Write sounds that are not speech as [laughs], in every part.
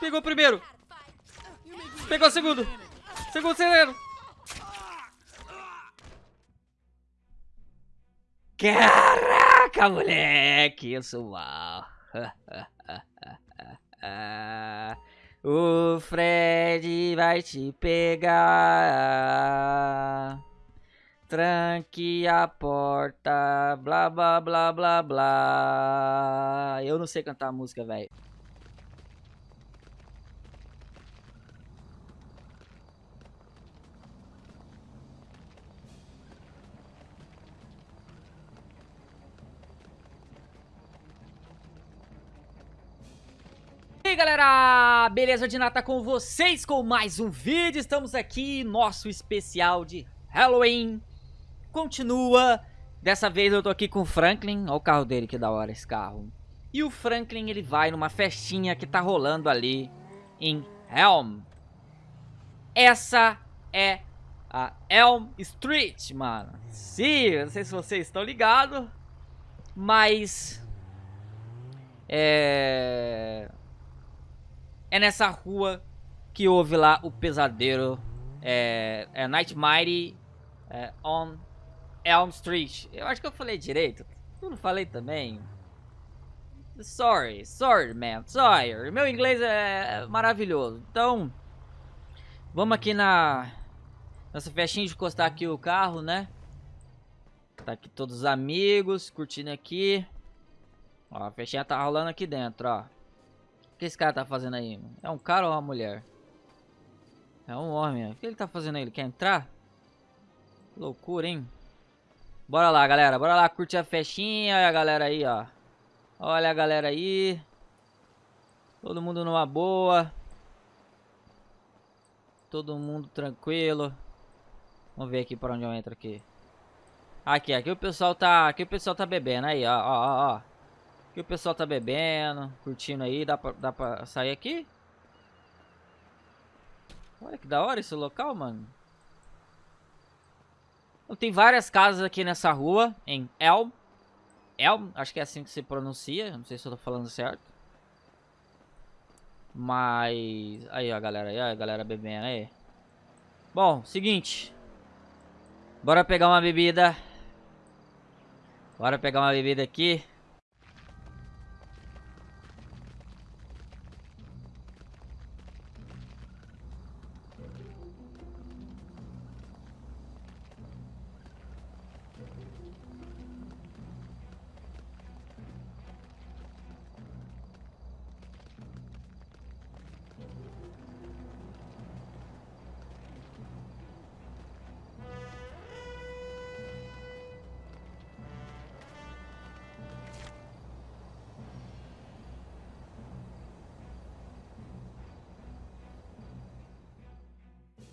Pegou o primeiro. Pegou o segundo. Segundo acelero. Caraca, moleque. Eu sou mal. [laughs] o Fred vai te pegar. Tranque a porta, blá blá blá blá blá. Eu não sei cantar música, velho. E aí galera, beleza? De nata com vocês com mais um vídeo, estamos aqui, nosso especial de Halloween. Continua, dessa vez eu tô aqui com o Franklin, olha o carro dele, que da hora esse carro. E o Franklin ele vai numa festinha que tá rolando ali em Elm. Essa é a Elm Street, mano. Sim, não sei se vocês estão ligados Mas... É é nessa rua que houve lá o pesadelo. É, é Nightmare é, on Elm Street. Eu acho que eu falei direito. Eu não falei também. Sorry, sorry, man, sorry. Meu inglês é maravilhoso. Então, vamos aqui na nossa festinha de encostar aqui o carro, né? Tá aqui todos os amigos curtindo aqui. Ó, a festinha tá rolando aqui dentro, ó. O que esse cara tá fazendo aí? É um cara ou uma mulher? É um homem. O que ele tá fazendo aí? Ele quer entrar? Loucura, hein? Bora lá, galera. Bora lá curtir a festinha. Olha a galera aí, ó. Olha a galera aí. Todo mundo numa boa. Todo mundo tranquilo. Vamos ver aqui para onde eu entro aqui. Aqui, aqui o pessoal tá, aqui o pessoal tá bebendo aí, ó, ó, ó. Aqui o pessoal tá bebendo, curtindo aí. Dá pra, dá pra sair aqui? Olha que da hora esse local, mano. Tem várias casas aqui nessa rua, em Elm. Elm, acho que é assim que se pronuncia. Não sei se eu tô falando certo. Mas... Aí, ó, galera. Aí, ó, a galera bebendo aí. Bom, seguinte. Bora pegar uma bebida. Bora pegar uma bebida aqui.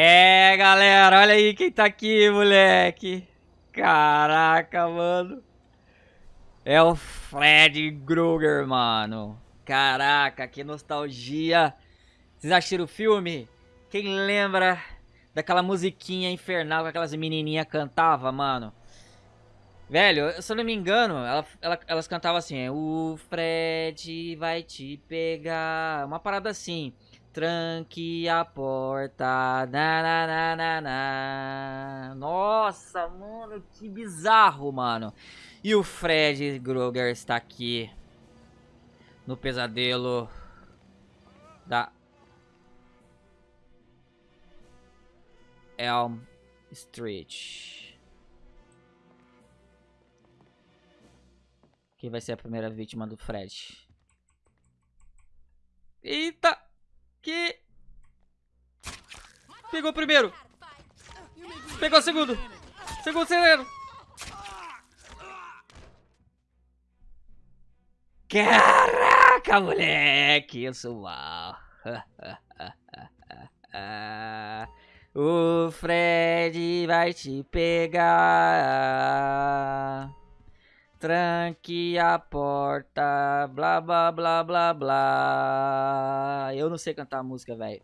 É, galera, olha aí quem tá aqui, moleque. Caraca, mano. É o Fred Krueger, mano. Caraca, que nostalgia. Vocês assistiram o filme? Quem lembra daquela musiquinha infernal que aquelas menininhas cantavam, mano? Velho, se eu não me engano, ela, ela, elas cantavam assim: O Fred vai te pegar. Uma parada assim. Tranque a porta. Na, na, na, na, na. Nossa, mano, que bizarro, mano. E o Fred Krueger está aqui. No pesadelo da Elm Street. Quem vai ser a primeira vítima do Fred? Eita! Que... Pegou o primeiro. Pegou o segundo. Segundo acelero. Caraca, moleque. Eu sou mal. [laughs] o Fred vai te pegar. Tranque a porta, blá blá blá blá blá. Eu não sei cantar música, velho.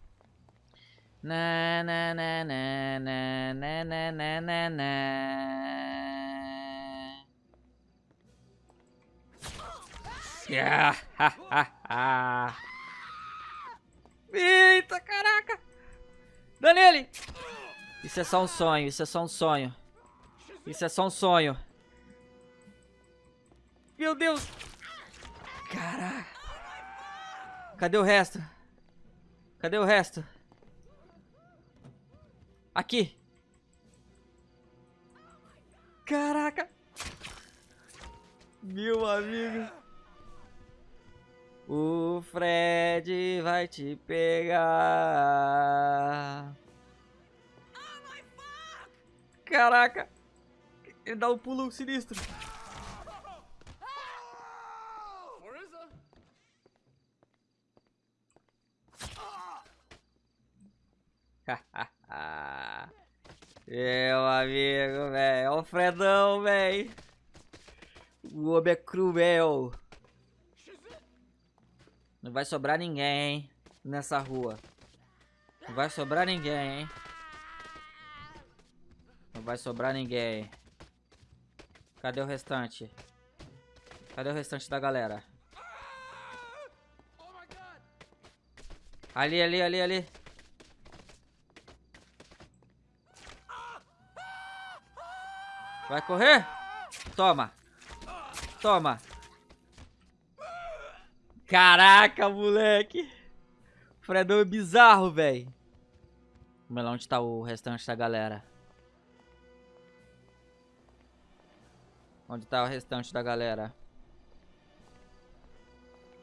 Na na na na na na na na na na. Dá nele! Isso é só um sonho, isso é só um sonho. Isso é só um sonho. Meu Deus! Caraca! Cadê o resto? Cadê o resto? Aqui! Caraca! Meu amigo! O Fred vai te pegar. Caraca! Ele dá um pulo sinistro. Meu amigo, velho. Olha o Fredão, velho. O homem é cruel. Não vai sobrar ninguém, hein? Nessa rua. Não vai sobrar ninguém, hein? Não vai sobrar ninguém. Cadê o restante? Cadê o restante da galera? Ali, ali, ali, ali. Vai correr? Toma. Toma. Caraca, moleque. Fredão é bizarro, velho. Vamos lá onde tá o restante da galera. Onde tá o restante da galera?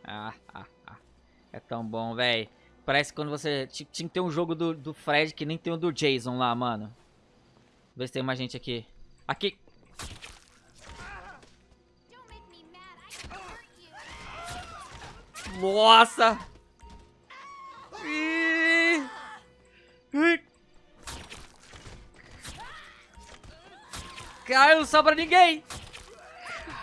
Ah, ah, ah. É tão bom, velho. Parece quando você... Tinha que ter um jogo do, do Fred que nem tem o do Jason lá, mano. Vê se tem mais gente aqui. Aqui. Nossa! Caiu, não sobra ninguém!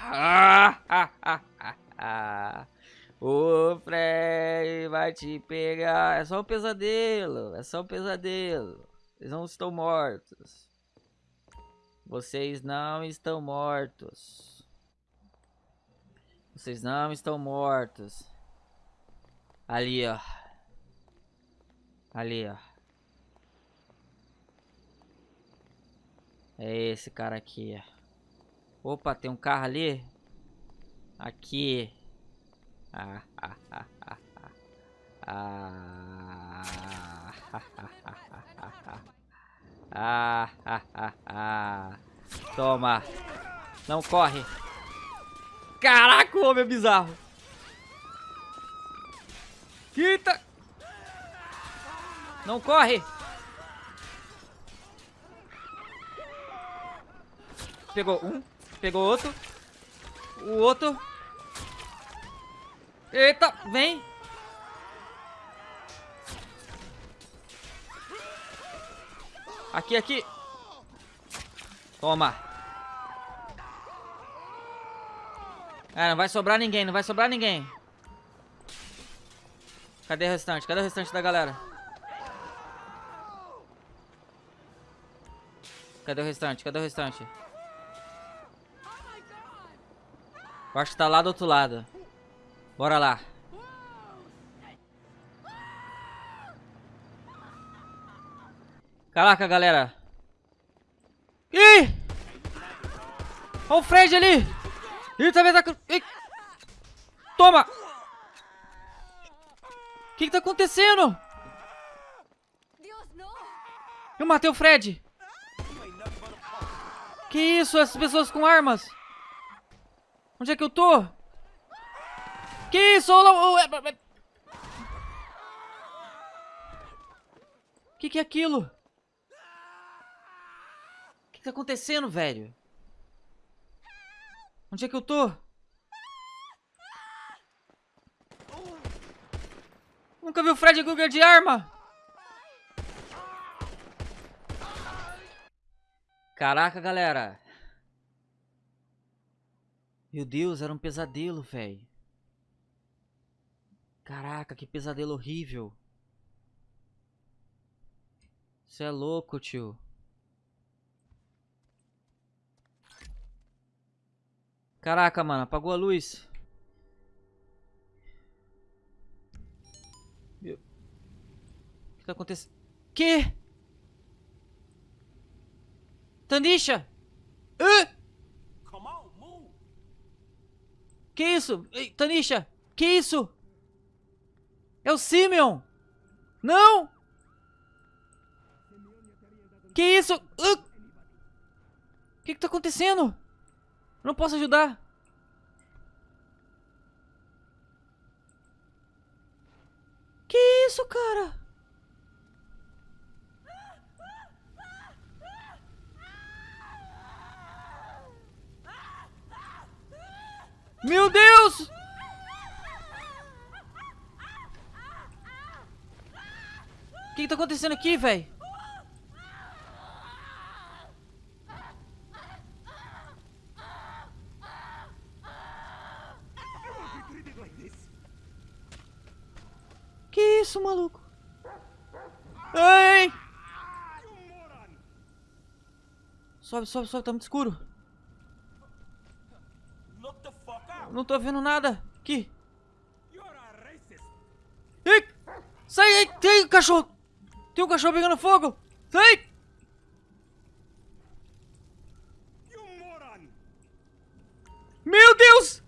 [laughs] O Fred vai te pegar. É só um pesadelo. É só um pesadelo. Eles não estão mortos. Vocês não estão mortos. Vocês não estão mortos. Ali, ó. Ali, ó. É esse cara aqui, ó. Opa, tem um carro ali. Aqui. Ah, ah, ah, ah, ah. Ah, ah, ah, ah. Ah, ah, ah, ah. Toma. Não corre. Caraca, o homem é bizarro. Eita. Não corre. Pegou um. Pegou outro. O outro. Eita, vem. Aqui, aqui. Toma. Ah, não vai sobrar ninguém, não vai sobrar ninguém. Cadê o restante? Cadê o restante da galera? Cadê o restante? Cadê o restante? Eu acho que tá lá do outro lado. Bora lá. Caraca, galera. Ih! Olha o Fred ali! Ih, talvez tá... Ih! Toma! O que, que tá acontecendo? Eu matei o Fred! Que isso? Essas pessoas com armas? Onde é que eu tô? Que isso? O que, que é aquilo? Tá acontecendo, velho? Onde é que eu tô? Nunca vi o Fred Krueger de arma! Caraca, galera. Meu Deus, era um pesadelo, velho. Caraca, que pesadelo horrível. Você é louco, tio. Caraca, mano, apagou a luz. Meu... O que tá acontecendo? Que? Tanisha! Hã? Que isso? Ei, Tanisha! Que isso? É o Simeon! Não! Que isso? Uh! O que que tá acontecendo? Não posso ajudar. Que isso, cara? Meu Deus! O que, que tá acontecendo aqui, velho? Isso, maluco? Ei! Sobe, sobe, sobe, tá muito escuro. Look the fuck out. Não tô vendo nada. Aqui. Ei! Sai aí! Tem um cachorro! Tem um cachorro pegando fogo! Sai! Meu Deus!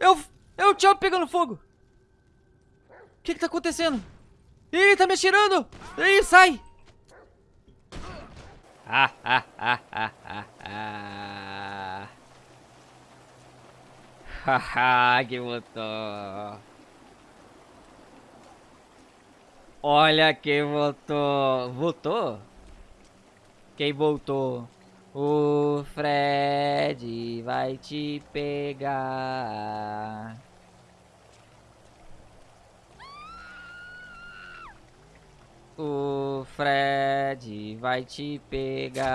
É o, é o Chop pegando fogo! O que que tá acontecendo? Ih, tá me atirando! Ih, sai! Ah, ah, ah, ah, ah, ah. Haha, que voltou. Olha quem voltou. Voltou? Quem voltou? O Fred vai te pegar. O Fred vai te pegar.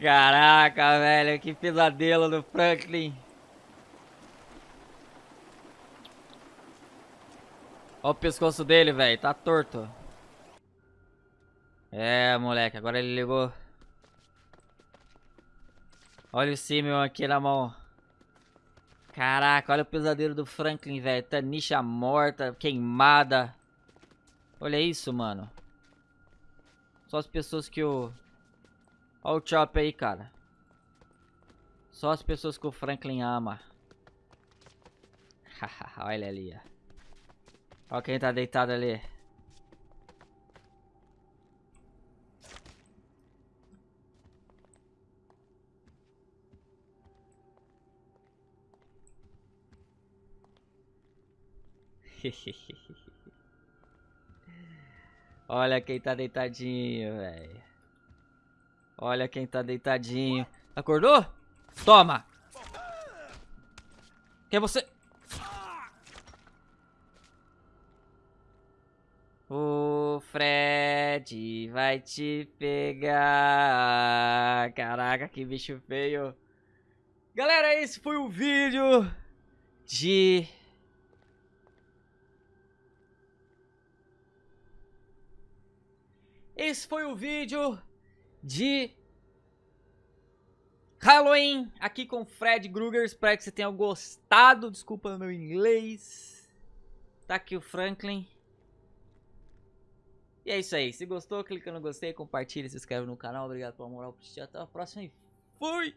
Caraca, velho, que pesadelo do Franklin. Olha o pescoço dele, velho, tá torto. É, moleque, agora ele ligou. Olha o Simeon aqui na mão. Caraca, olha o pesadelo do Franklin, velho. Tanisha morta, queimada. Olha isso, mano. Só as pessoas que o... Olha o Chop aí, cara. Só as pessoas que o Franklin ama. [laughs] olha ali, ó. Olha quem tá deitado ali. [laughs] Olha quem tá deitadinho, velho. Olha quem tá deitadinho. Acordou? Toma! Quem é você? O Fred vai te pegar. Caraca, que bicho feio. Galera, esse foi o vídeo de... Esse foi o vídeo de Halloween aqui com Fred Krueger. Espero que você tenha gostado. Desculpa meu inglês. Tá aqui o Franklin. E é isso aí. Se gostou, clica no gostei, compartilha, se inscreve no canal. Obrigado pela moral. Até a próxima e fui!